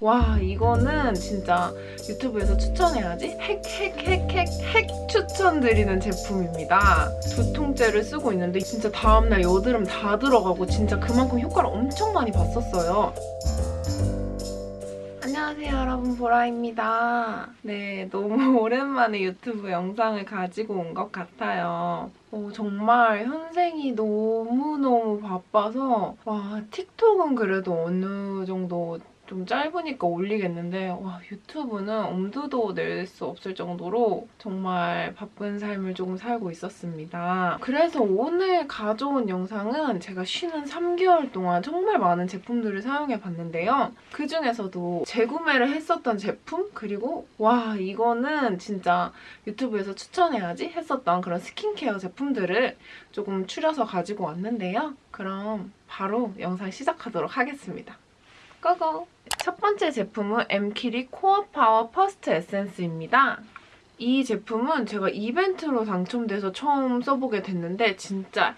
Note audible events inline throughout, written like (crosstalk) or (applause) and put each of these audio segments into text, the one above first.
와 이거는 진짜 유튜브에서 추천해야지 핵 핵 핵 핵 핵 추천드리는 제품입니다. 두 통째를 쓰고 있는데 진짜 다음날 여드름 다 들어가고 진짜 그만큼 효과를 엄청 많이 봤었어요. 안녕하세요 여러분 보라입니다. 네 너무 (laughs) 오랜만에 유튜브 영상을 가지고 온 것 같아요. 어, 정말 현생이 너무너무 바빠서 와 틱톡은 그래도 어느 정도 좀 짧으니까 올리겠는데 와 유튜브는 엄두도 낼 수 없을 정도로 정말 바쁜 삶을 조금 살고 있었습니다. 그래서 오늘 가져온 영상은 제가 쉬는 3개월 동안 정말 많은 제품들을 사용해봤는데요. 그중에서도 재구매를 했었던 제품 그리고 와 이거는 진짜 유튜브에서 추천해야지 했었던 그런 스킨케어 제품들을 조금 추려서 가지고 왔는데요. 그럼 바로 영상 시작하도록 하겠습니다. Go go! 첫 번째 제품은 엠키리 코어 파워 퍼스트 에센스입니다. 이 제품은 제가 이벤트로 당첨돼서 처음 써보게 됐는데 진짜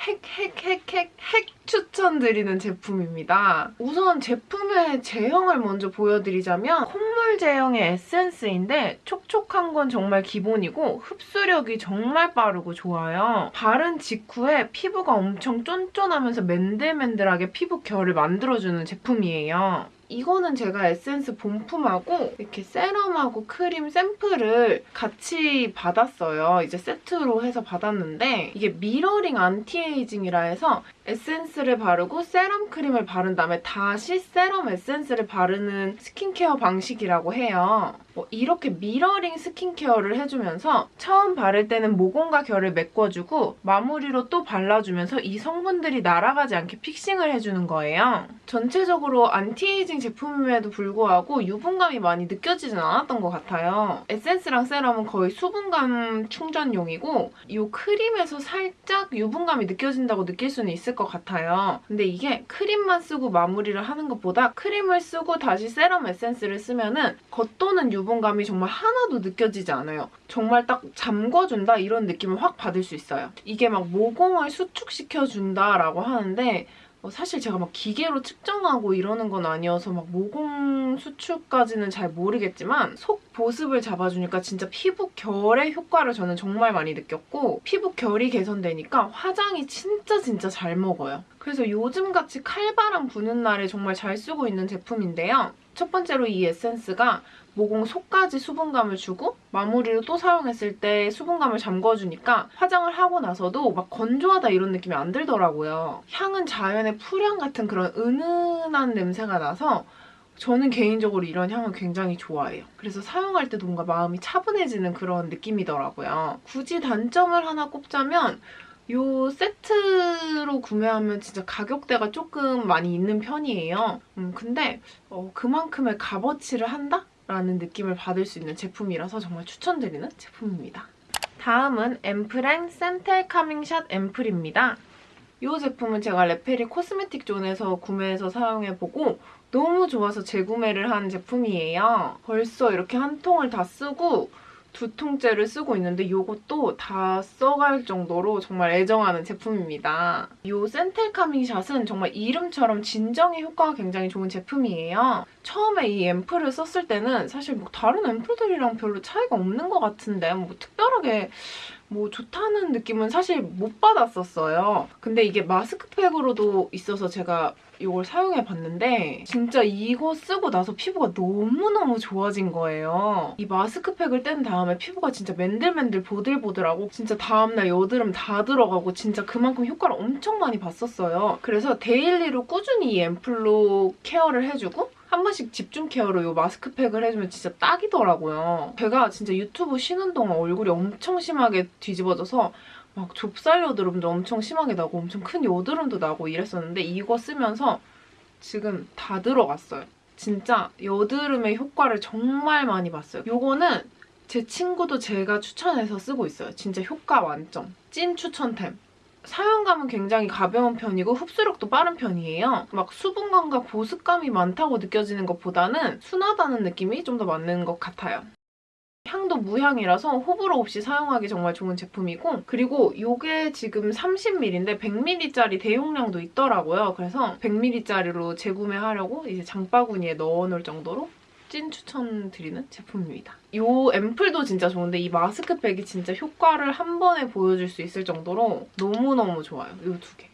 핵, 핵, 핵, 핵, 핵 추천드리는 제품입니다. 우선 제품의 제형을 먼저 보여드리자면 콧물 제형의 에센스인데 촉촉한 건 정말 기본이고 흡수력이 정말 빠르고 좋아요. 바른 직후에 피부가 엄청 쫀쫀하면서 맨들맨들하게 피부 결을 만들어주는 제품이에요. 이거는 제가 에센스 본품하고 이렇게 세럼하고 크림 샘플을 같이 받았어요. 이제 세트로 해서 받았는데 이게 mirroring anti-aging이라 해서 에센스를 바르고 세럼 크림을 바른 다음에 다시 세럼 에센스를 바르는 스킨케어 방식이라고 해요. 뭐 이렇게 미러링 스킨케어를 해주면서 처음 바를 때는 모공과 결을 메꿔주고 마무리로 또 발라주면서 이 성분들이 날아가지 않게 fixing을 해주는 거예요. 전체적으로 안티에이징 제품임에도 불구하고 유분감이 많이 느껴지진 않았던 것 같아요. 에센스랑 세럼은 거의 수분감 충전용이고 이 크림에서 살짝 유분감이 느껴진다고 느낄 수는 있을 것 같아요. 근데 이게 크림만 쓰고 마무리를 하는 것보다 크림을 쓰고 다시 세럼 에센스를 쓰면 은 겉도는 유분감이 정말 하나도 느껴지지 않아요. 정말 딱 잠궈준다 이런 느낌을 확 받을 수 있어요. 이게 막 모공을 수축시켜준다라고 하는데 어, 사실 제가 막 기계로 측정하고 이러는 건 아니어서 막 모공 수축까지는 잘 모르겠지만 속 보습을 잡아주니까 진짜 피부 결의 효과를 저는 정말 많이 느꼈고 피부 결이 개선되니까 화장이 진짜 진짜 잘 먹어요. 그래서 요즘같이 칼바람 부는 날에 정말 잘 쓰고 있는 제품인데요. 첫 번째로 이 에센스가 모공 속까지 수분감을 주고 마무리로 또 사용했을 때 수분감을 잠궈주니까 화장을 하고 나서도 막 건조하다 이런 느낌이 안 들더라고요. 향은 자연의 풀향 같은 그런 은은한 냄새가 나서 저는 개인적으로 이런 향을 굉장히 좋아해요. 그래서 사용할 때도 뭔가 마음이 차분해지는 그런 느낌이더라고요. 굳이 단점을 하나 꼽자면 이 세트로 구매하면 진짜 가격대가 조금 많이 있는 편이에요. 음, 근데 어, 그만큼의 값어치를 한다? 라는 느낌을 받을 수 있는 제품이라서 정말 추천드리는 제품입니다. 다음은 앰플앤 센텔 카밍샷 앰플입니다. 이 제품은 제가 레페리 코스메틱 존에서 구매해서 사용해보고 너무 좋아서 재구매를 한 제품이에요. 벌써 이렇게 한 통을 다 쓰고 두 통째를 쓰고 있는데 이것도 다 써갈 정도로 정말 애정하는 제품입니다. 이 센텔 카밍 샷은 정말 이름처럼 진정의 효과가 굉장히 좋은 제품이에요. 처음에 이 앰플을 썼을 때는 사실 뭐 다른 앰플들이랑 별로 차이가 없는 것 같은데 뭐 특별하게 뭐 좋다는 느낌은 사실 못 받았었어요. 근데 이게 마스크팩으로도 있어서 제가 이걸 사용해봤는데 진짜 이거 쓰고 나서 피부가 너무너무 좋아진 거예요. 이 마스크팩을 뗀 다음에 피부가 진짜 맨들맨들 보들보들하고 진짜 다음날 여드름 다 들어가고 진짜 그만큼 효과를 엄청 많이 봤었어요. 그래서 daily로 꾸준히 이 앰플로 케어를 해주고 한 번씩 집중 케어로 이 마스크팩을 해주면 진짜 딱이더라고요. 제가 진짜 유튜브 쉬는 동안 얼굴이 엄청 심하게 뒤집어져서 막 좁쌀 여드름도 엄청 심하게 나고 엄청 큰 여드름도 나고 이랬었는데 이거 쓰면서 지금 다 들어갔어요. 진짜 여드름의 효과를 정말 많이 봤어요. 이거는 제 친구도 제가 추천해서 쓰고 있어요. 진짜 효과 만점. 찐 추천템. 사용감은 굉장히 가벼운 편이고 흡수력도 빠른 편이에요. 막 수분감과 보습감이 많다고 느껴지는 것보다는 순하다는 느낌이 좀 더 맞는 것 같아요. 향도 무향이라서 호불호 없이 사용하기 정말 좋은 제품이고 그리고 이게 지금 30ml인데 100ml짜리 대용량도 있더라고요. 그래서 100ml짜리로 재구매하려고 이제 장바구니에 넣어놓을 정도로 찐 추천드리는 제품입니다. 이 앰플도 진짜 좋은데 이 마스크팩이 진짜 효과를 한 번에 보여줄 수 있을 정도로 너무너무 좋아요. 이 두 개.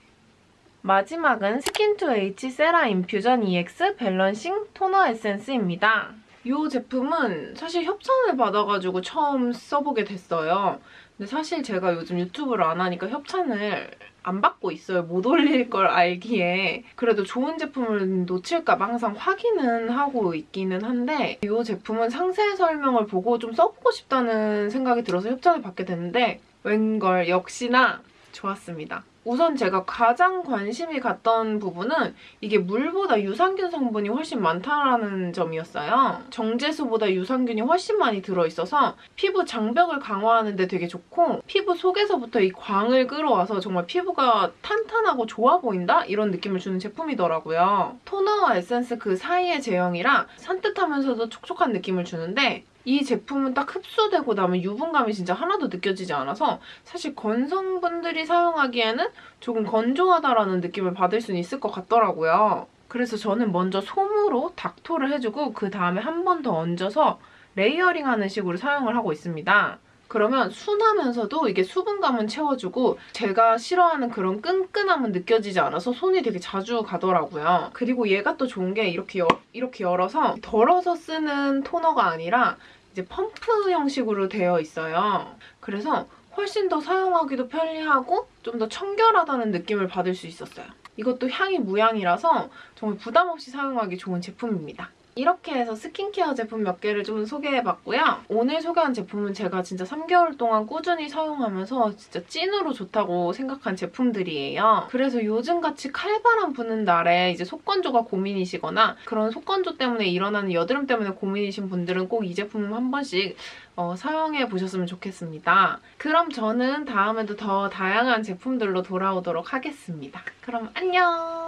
마지막은 스킨2H 세라 인퓨전 EX 밸런싱 토너 에센스입니다. 이 제품은 사실 협찬을 받아가지고 처음 써보게 됐어요. 근데 사실 제가 요즘 유튜브를 안 하니까 협찬을 안 받고 있어요. 못 올릴 걸 알기에. 그래도 좋은 제품을 놓칠까 봐 항상 확인은 하고 있기는 한데 이 제품은 상세 설명을 보고 좀 써보고 싶다는 생각이 들어서 협찬을 받게 됐는데 웬걸 역시나 좋았습니다. 우선 제가 가장 관심이 갔던 부분은 이게 물보다 유산균 성분이 훨씬 많다는 점이었어요. 정제수보다 유산균이 훨씬 많이 들어있어서 피부 장벽을 강화하는 데 되게 좋고 피부 속에서부터 이 광을 끌어와서 정말 피부가 탄탄하고 좋아 보인다? 이런 느낌을 주는 제품이더라고요. 토너와 에센스 그 사이의 제형이라 산뜻하면서도 촉촉한 느낌을 주는데 이 제품은 딱 흡수되고 나면 유분감이 진짜 하나도 느껴지지 않아서 사실 건성분들이 사용하기에는 조금 건조하다라는 느낌을 받을 수는 있을 것 같더라고요. 그래서 저는 먼저 솜으로 닥토를 해주고 그 다음에 한 번 더 얹어서 레이어링하는 식으로 사용을 하고 있습니다. 그러면 순하면서도 이게 수분감은 채워주고 제가 싫어하는 그런 끈끈함은 느껴지지 않아서 손이 되게 자주 가더라고요. 그리고 얘가 또 좋은 게 이렇게, 열, 이렇게 열어서 덜어서 쓰는 토너가 아니라 이제 펌프 형식으로 되어 있어요. 그래서 훨씬 더 사용하기도 편리하고 좀 더 청결하다는 느낌을 받을 수 있었어요. 이것도 향이 무향이라서 정말 부담 없이 사용하기 좋은 제품입니다. 이렇게 해서 스킨케어 제품 몇 개를 좀 소개해봤고요. 오늘 소개한 제품은 제가 진짜 3개월 동안 꾸준히 사용하면서 진짜 찐으로 좋다고 생각한 제품들이에요. 그래서 요즘같이 칼바람 부는 날에 이제 속건조가 고민이시거나 그런 속건조 때문에 일어나는 여드름 때문에 고민이신 분들은 꼭 이 제품 한 번씩 어, 사용해 보셨으면 좋겠습니다. 그럼 저는 다음에도 더 다양한 제품들로 돌아오도록 하겠습니다. 그럼 안녕!